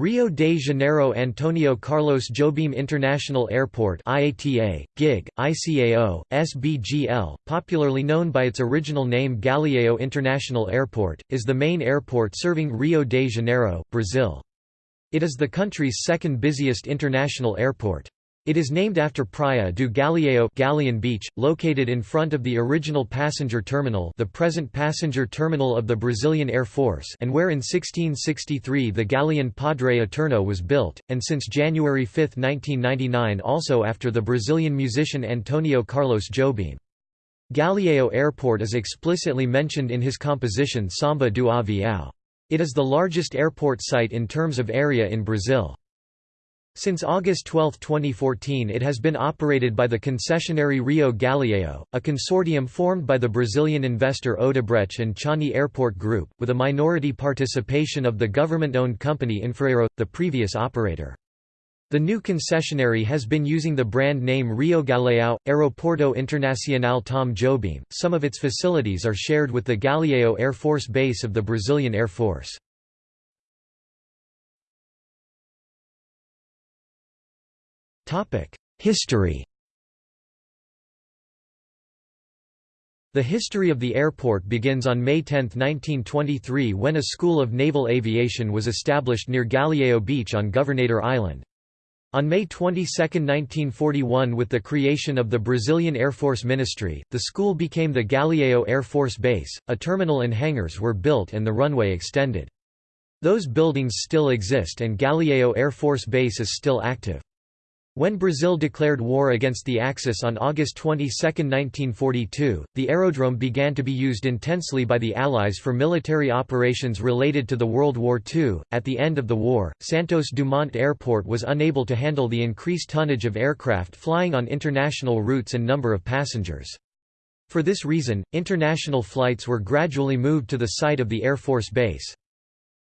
Rio de Janeiro Antonio Carlos Jobim International Airport IATA, GIG, ICAO, SBGL, popularly known by its original name Galeão International Airport, is the main airport serving Rio de Janeiro, Brazil. It is the country's second busiest international airport. It is named after Praia do Galeão Galeon Beach, located in front of the original passenger terminal the present passenger terminal of the Brazilian Air Force and where in 1663 the Galeon Padre Eterno was built, and since January 5, 1999 also after the Brazilian musician Antonio Carlos Jobim. Galeão Airport is explicitly mentioned in his composition Samba do Avião. It is the largest airport site in terms of area in Brazil. Since August 12, 2014 it has been operated by the concessionary Rio Galeão, a consortium formed by the Brazilian investor Odebrecht and Changi Airport Group, with a minority participation of the government-owned company Infraero, the previous operator. The new concessionary has been using the brand name Rio Galeão, Aeroporto Internacional Tom Jobim. Some of its facilities are shared with the Galeão Air Force Base of the Brazilian Air Force. History The history of the airport begins on May 10, 1923 when a school of naval aviation was established near Galeão Beach on Governador Island. On May 22, 1941 with the creation of the Brazilian Air Force Ministry, the school became the Galeão Air Force Base, a terminal and hangars were built and the runway extended. Those buildings still exist and Galeão Air Force Base is still active. When Brazil declared war against the Axis on August 22, 1942, the aerodrome began to be used intensely by the Allies for military operations related to the World War II. At the end of the war, Santos Dumont Airport was unable to handle the increased tonnage of aircraft flying on international routes and number of passengers. For this reason, international flights were gradually moved to the site of the Air Force Base.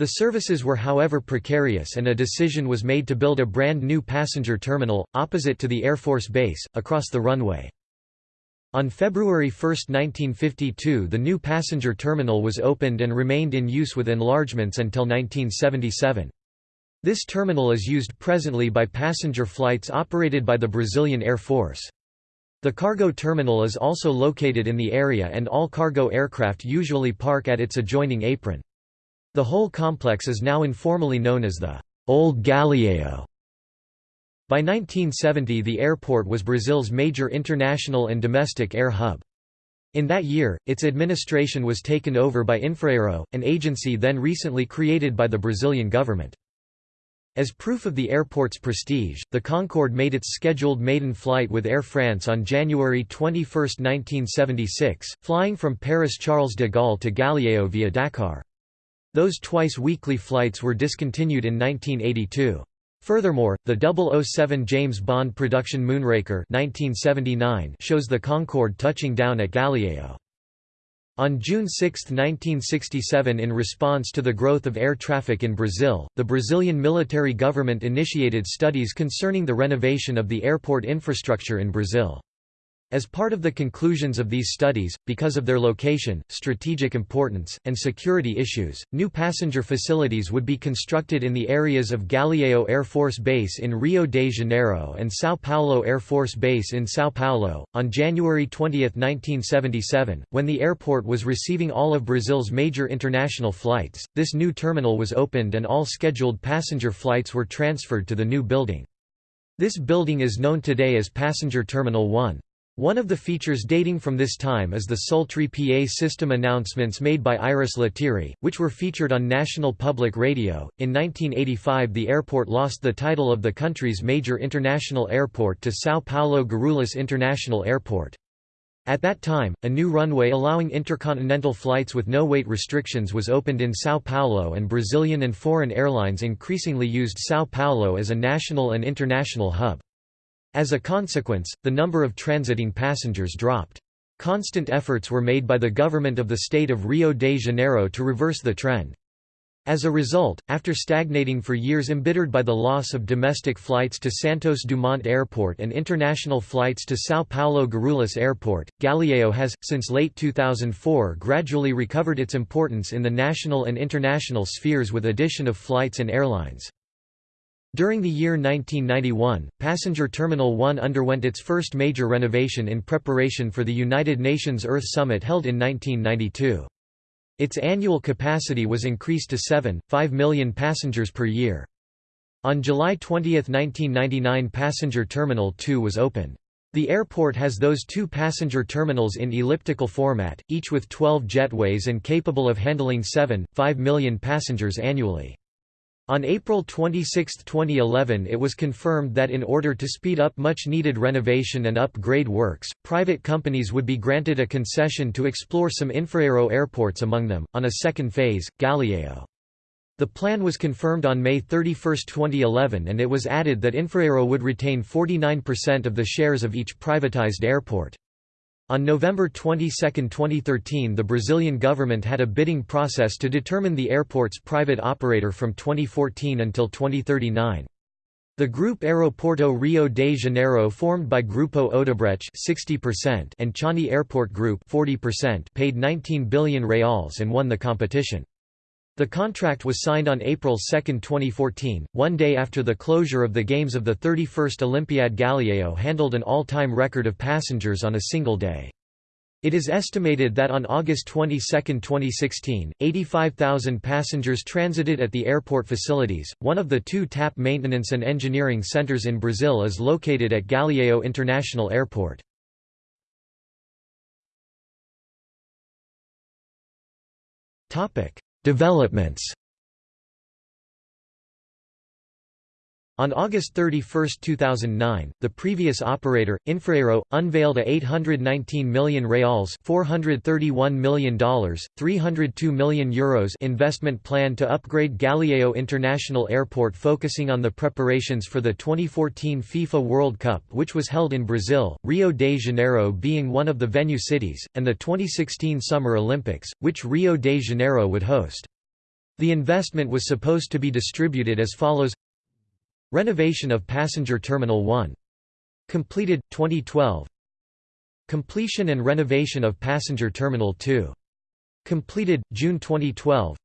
The services were however precarious and a decision was made to build a brand new passenger terminal, opposite to the Air Force Base, across the runway. On February 1, 1952 the new passenger terminal was opened and remained in use with enlargements until 1977. This terminal is used presently by passenger flights operated by the Brazilian Air Force. The cargo terminal is also located in the area and all cargo aircraft usually park at its adjoining apron. The whole complex is now informally known as the Old Galeão. By 1970 the airport was Brazil's major international and domestic air hub. In that year, its administration was taken over by Infraero, an agency then recently created by the Brazilian government. As proof of the airport's prestige, the Concorde made its scheduled maiden flight with Air France on January 21, 1976, flying from Paris Charles de Gaulle to Galeão via Dakar. Those twice-weekly flights were discontinued in 1982. Furthermore, the 007 James Bond production Moonraker 1979 shows the Concorde touching down at Galeão. On June 6, 1967 in response to the growth of air traffic in Brazil, the Brazilian military government initiated studies concerning the renovation of the airport infrastructure in Brazil. As part of the conclusions of these studies, because of their location, strategic importance, and security issues, new passenger facilities would be constructed in the areas of Galeão Air Force Base in Rio de Janeiro and São Paulo Air Force Base in São Paulo. On January 20, 1977, when the airport was receiving all of Brazil's major international flights, this new terminal was opened and all scheduled passenger flights were transferred to the new building. This building is known today as Passenger Terminal 1. One of the features dating from this time is the sultry PA system announcements made by Iris Lettieri, which were featured on National Public Radio. In 1985, the airport lost the title of the country's major international airport to São Paulo Guarulhos International Airport. At that time, a new runway allowing intercontinental flights with no weight restrictions was opened in São Paulo and Brazilian and foreign airlines increasingly used São Paulo as a national and international hub. As a consequence, the number of transiting passengers dropped. Constant efforts were made by the government of the state of Rio de Janeiro to reverse the trend. As a result, after stagnating for years embittered by the loss of domestic flights to Santos Dumont Airport and international flights to São Paulo Guarulhos Airport, Galeão has, since late 2004 gradually recovered its importance in the national and international spheres with addition of flights and airlines. During the year 1991, Passenger Terminal 1 underwent its first major renovation in preparation for the United Nations Earth Summit held in 1992. Its annual capacity was increased to 7.5 million passengers per year. On July 20, 1999 Passenger Terminal 2 was opened. The airport has those two passenger terminals in elliptical format, each with 12 jetways and capable of handling 7.5 million passengers annually. On April 26, 2011 it was confirmed that in order to speed up much-needed renovation and upgrade works, private companies would be granted a concession to explore some infraero airports among them, on a second phase, Galeão. The plan was confirmed on May 31, 2011 and it was added that Infraero would retain 49% of the shares of each privatized airport. On November 22, 2013 the Brazilian government had a bidding process to determine the airport's private operator from 2014 until 2039. The Group Aeroporto Rio de Janeiro formed by Grupo Odebrecht 60% and Changi Airport Group 40% paid 19 billion reals and won the competition. The contract was signed on April 2, 2014, one day after the closure of the Games of the 31st Olympiad Galeão handled an all-time record of passengers on a single day. It is estimated that on August 22, 2016, 85,000 passengers transited at the airport facilities. One of the two TAP maintenance and engineering centers in Brazil is located at Galeão International Airport. Topic: Developments On August 31, 2009, the previous operator, Infraero, unveiled a 819 million reals $431 million, 302 million euros investment plan to upgrade Galeão International Airport focusing on the preparations for the 2014 FIFA World Cup which was held in Brazil, Rio de Janeiro being one of the venue cities, and the 2016 Summer Olympics, which Rio de Janeiro would host. The investment was supposed to be distributed as follows Renovation of Passenger Terminal 1. Completed, 2012 Completion and renovation of Passenger Terminal 2. Completed, June 2012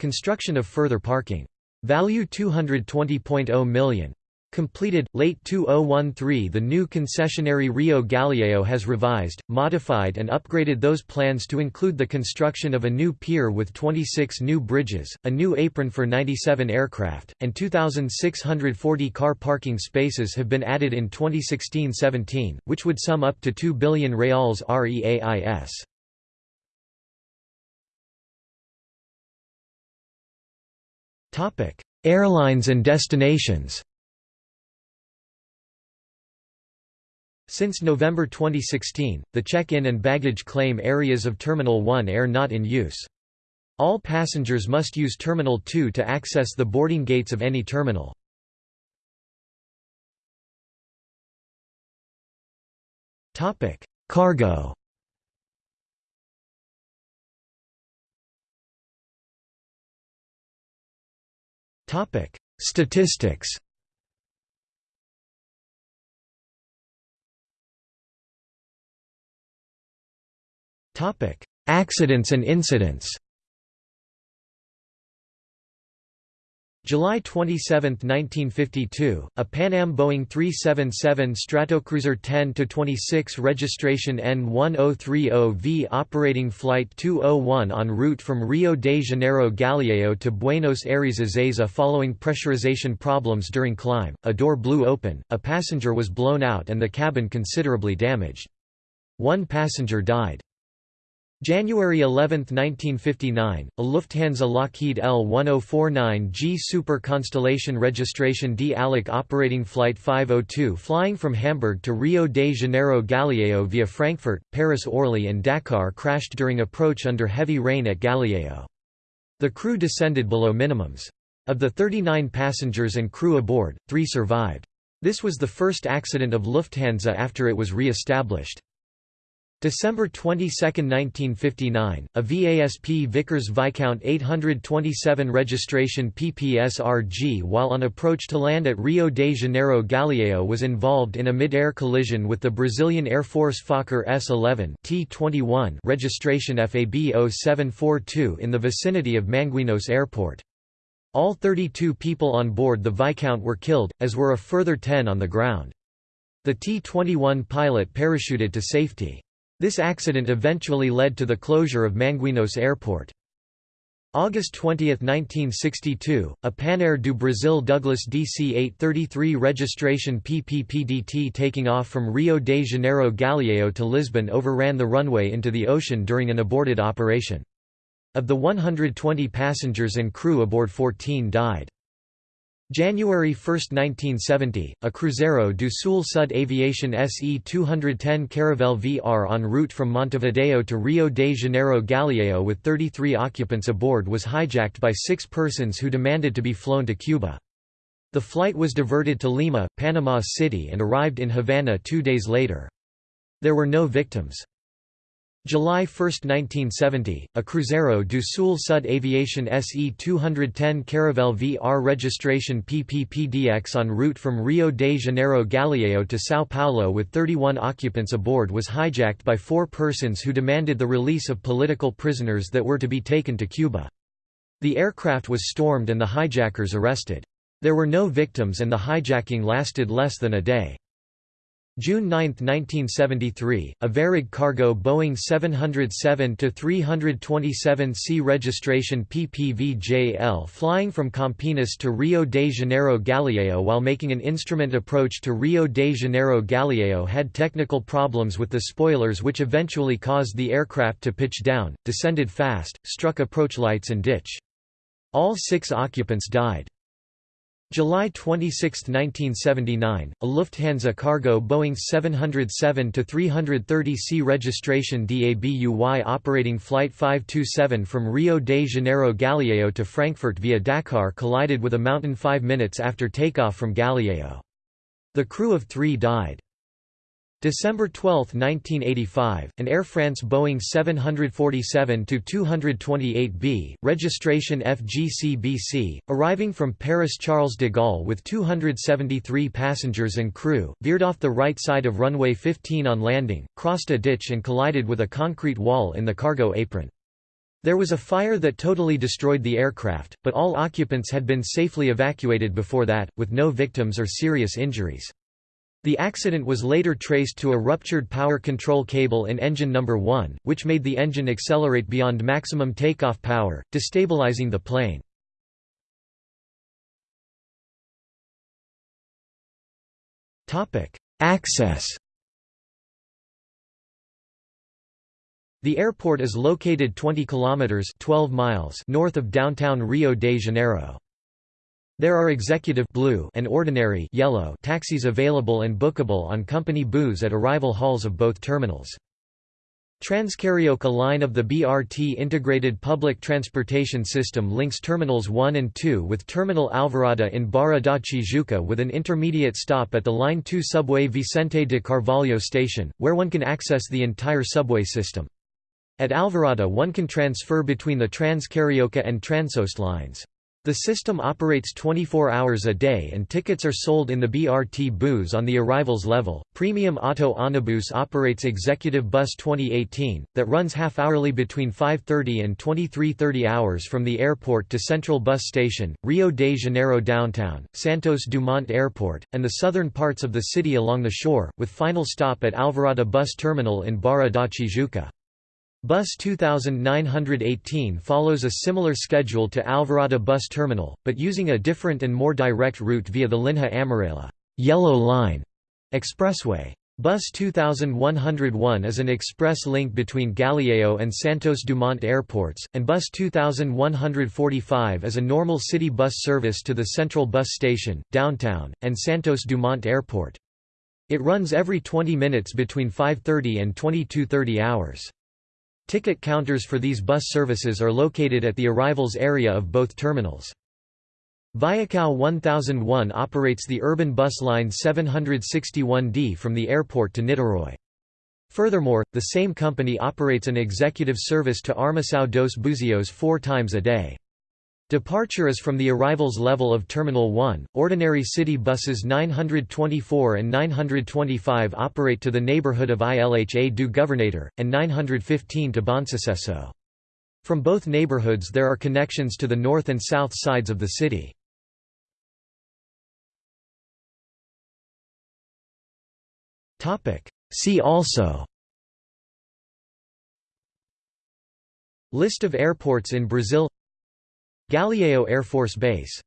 Construction of further parking. Value 220.0 million. Completed, late 2013 The new concessionary Rio Galeão has revised, modified and upgraded those plans to include the construction of a new pier with 26 new bridges, a new apron for 97 aircraft, and 2,640 car parking spaces have been added in 2016-17, which would sum up to 2 billion reals REAIS. Airlines and destinations Since November 2016, the check-in and baggage claim areas of Terminal 1 are not in use. All passengers must use Terminal 2 to access the boarding gates of any terminal. Cargo Statistics Accidents and incidents July 27, 1952, a Pan Am Boeing 377 Stratocruiser 10-26 registration N1030V operating Flight 201 en route from Rio de Janeiro Galeão to Buenos Aires Ezeiza following pressurization problems during climb, a door blew open, a passenger was blown out and the cabin considerably damaged. One passenger died. January 11, 1959, a Lufthansa Lockheed L-1049G Super Constellation registration D ALAC operating Flight 502 flying from Hamburg to Rio de Janeiro Galeão via Frankfurt, Paris-Orly and Dakar crashed during approach under heavy rain at Galeão. The crew descended below minimums. Of the 39 passengers and crew aboard, three survived. This was the first accident of Lufthansa after it was re-established. December 22, 1959, a VASP Vickers Viscount 827 registration PPSRG while on approach to land at Rio de Janeiro Galeão was involved in a mid-air collision with the Brazilian Air Force Fokker S-11 T-21 registration FAB 0742 in the vicinity of Manguinhos Airport. All 32 people on board the Viscount were killed, as were a further 10 on the ground. The T-21 pilot parachuted to safety. This accident eventually led to the closure of Manguinhos Airport. August 20, 1962, a Panair do Brasil Douglas DC-833 registration PPPDT taking off from Rio de Janeiro Galeão to Lisbon overran the runway into the ocean during an aborted operation. Of the 120 passengers and crew aboard 14 died. January 1, 1970, a Cruzeiro do Sul Sud Aviation SE-210 Caravelle VR en route from Montevideo to Rio de Janeiro Galeão with 33 occupants aboard was hijacked by six persons who demanded to be flown to Cuba. The flight was diverted to Lima, Panama City and arrived in Havana two days later. There were no victims. July 1, 1970, a Cruzeiro do Sul Sud Aviation SE-210 Caravelle VR registration PPPDX en route from Rio de Janeiro Galeão to São Paulo with 31 occupants aboard was hijacked by four persons who demanded the release of political prisoners that were to be taken to Cuba. The aircraft was stormed and the hijackers arrested. There were no victims and the hijacking lasted less than a day. June 9, 1973, a Varig cargo Boeing 707-327C registration PPVJL flying from Campinas to Rio de Janeiro Galeão while making an instrument approach to Rio de Janeiro Galeão had technical problems with the spoilers which eventually caused the aircraft to pitch down, descended fast, struck approach lights and ditch. All six occupants died. July 26, 1979, a Lufthansa cargo Boeing 707-330C registration DABUY operating Flight 527 from Rio de Janeiro Galeão to Frankfurt via Dakar collided with a mountain five minutes after takeoff from Galeão. The crew of three died. December 12, 1985, an Air France Boeing 747-228B, registration FGCBC, arriving from Paris Charles de Gaulle with 273 passengers and crew, veered off the right side of runway 15 on landing, crossed a ditch and collided with a concrete wall in the cargo apron. There was a fire that totally destroyed the aircraft, but all occupants had been safely evacuated before that, with no victims or serious injuries. The accident was later traced to a ruptured power control cable in engine number 1, which made the engine accelerate beyond maximum takeoff power, destabilizing the plane. Access The airport is located 20 kilometers 12 miles north of downtown Rio de Janeiro. There are executive blue and ordinary yellow taxis available and bookable on company booths at arrival halls of both terminals. Transcarioca line of the BRT integrated public transportation system links Terminals 1 and 2 with Terminal Alvorada in Barra da Tijuca with an intermediate stop at the Line 2 subway Vicente de Carvalho station, where one can access the entire subway system. At Alvorada one can transfer between the Transcarioca and Transoeste lines. The system operates 24 hours a day and tickets are sold in the BRT booths on the arrivals level. Premium Auto Onibus operates Executive Bus 2018 that runs half-hourly between 5:30 and 23:30 hours from the airport to Central Bus Station, Rio de Janeiro downtown, Santos Dumont Airport, and the southern parts of the city along the shore, with final stop at Alvorada Bus Terminal in Barra da Tijuca. Bus 2918 follows a similar schedule to Alvorada Bus Terminal, but using a different and more direct route via the Linha Amarela Yellow Line expressway. Bus 2101 is an express link between Galeão and Santos Dumont airports, and Bus 2145 is a normal city bus service to the Central Bus Station, downtown, and Santos Dumont Airport. It runs every 20 minutes between 5.30 and 22.30 hours. Ticket counters for these bus services are located at the arrivals area of both terminals. Viacao 1001 operates the urban bus line 761D from the airport to Niterói. Furthermore, the same company operates an executive service to Armação dos Buzios four times a day. Departure is from the arrivals level of Terminal 1. Ordinary city buses 924 and 925 operate to the neighborhood of Ilha do Governador, and 915 to Bonsucesso. From both neighborhoods there are connections to the north and south sides of the city. See also List of airports in Brazil Galeão Air Force Base.